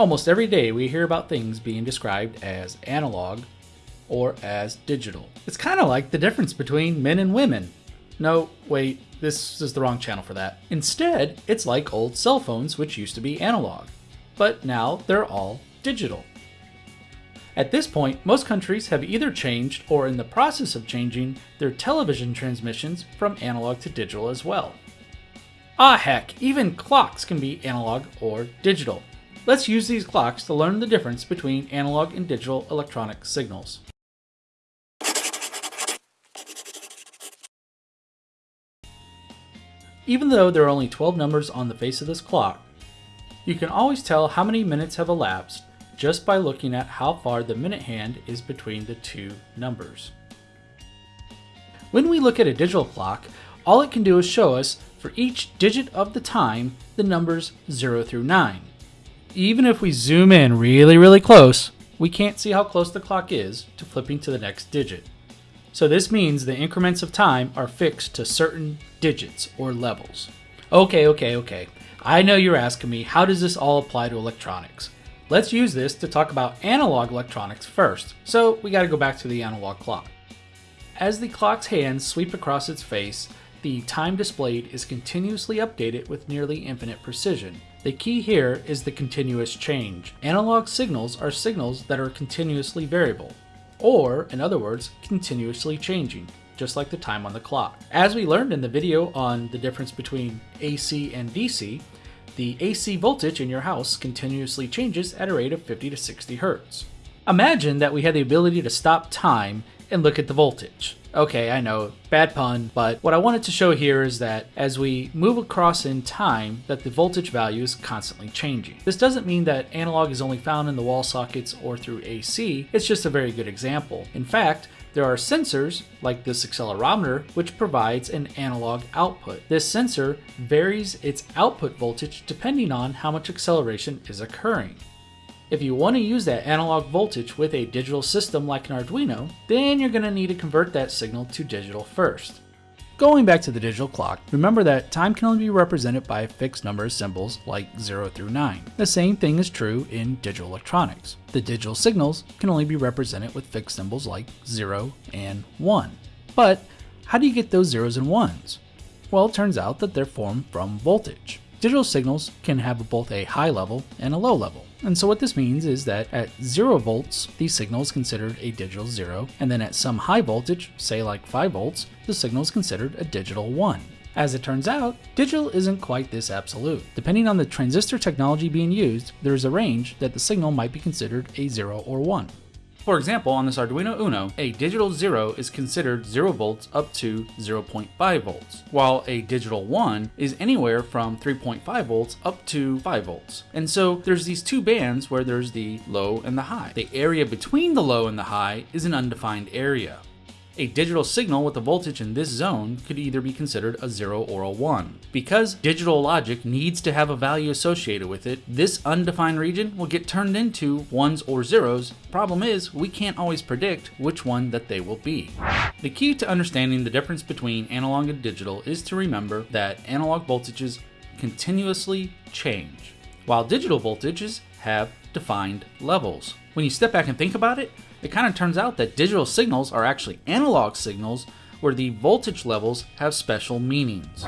Almost every day we hear about things being described as analog or as digital. It's kind of like the difference between men and women. No, wait, this is the wrong channel for that. Instead, it's like old cell phones which used to be analog, but now they're all digital. At this point, most countries have either changed or in the process of changing their television transmissions from analog to digital as well. Ah heck, even clocks can be analog or digital. Let's use these clocks to learn the difference between analog and digital electronic signals. Even though there are only 12 numbers on the face of this clock, you can always tell how many minutes have elapsed just by looking at how far the minute hand is between the two numbers. When we look at a digital clock, all it can do is show us, for each digit of the time, the numbers 0 through 9. Even if we zoom in really, really close, we can't see how close the clock is to flipping to the next digit. So this means the increments of time are fixed to certain digits or levels. Okay, okay, okay. I know you're asking me, how does this all apply to electronics? Let's use this to talk about analog electronics first, so we gotta go back to the analog clock. As the clock's hands sweep across its face, the time displayed is continuously updated with nearly infinite precision. The key here is the continuous change. Analog signals are signals that are continuously variable, or, in other words, continuously changing, just like the time on the clock. As we learned in the video on the difference between AC and DC, the AC voltage in your house continuously changes at a rate of 50 to 60 Hertz. Imagine that we had the ability to stop time and look at the voltage. Okay, I know, bad pun, but what I wanted to show here is that as we move across in time, that the voltage value is constantly changing. This doesn't mean that analog is only found in the wall sockets or through AC, it's just a very good example. In fact, there are sensors, like this accelerometer, which provides an analog output. This sensor varies its output voltage depending on how much acceleration is occurring. If you want to use that analog voltage with a digital system like an Arduino, then you're going to need to convert that signal to digital first. Going back to the digital clock, remember that time can only be represented by a fixed number of symbols like 0 through 9. The same thing is true in digital electronics. The digital signals can only be represented with fixed symbols like 0 and 1. But how do you get those zeros and ones? Well, it turns out that they're formed from voltage. Digital signals can have both a high level and a low level. And so what this means is that at 0 volts, the signal is considered a digital 0, and then at some high voltage, say like 5 volts, the signal is considered a digital 1. As it turns out, digital isn't quite this absolute. Depending on the transistor technology being used, there is a range that the signal might be considered a 0 or 1. For example, on this Arduino Uno, a digital 0 is considered 0 volts up to 0.5 volts, while a digital 1 is anywhere from 3.5 volts up to 5 volts. And so there's these two bands where there's the low and the high. The area between the low and the high is an undefined area. A digital signal with a voltage in this zone could either be considered a 0 or a 1. Because digital logic needs to have a value associated with it, this undefined region will get turned into 1s or 0s. Problem is, we can't always predict which one that they will be. The key to understanding the difference between analog and digital is to remember that analog voltages continuously change, while digital voltages have defined levels. When you step back and think about it, it kind of turns out that digital signals are actually analog signals where the voltage levels have special meanings.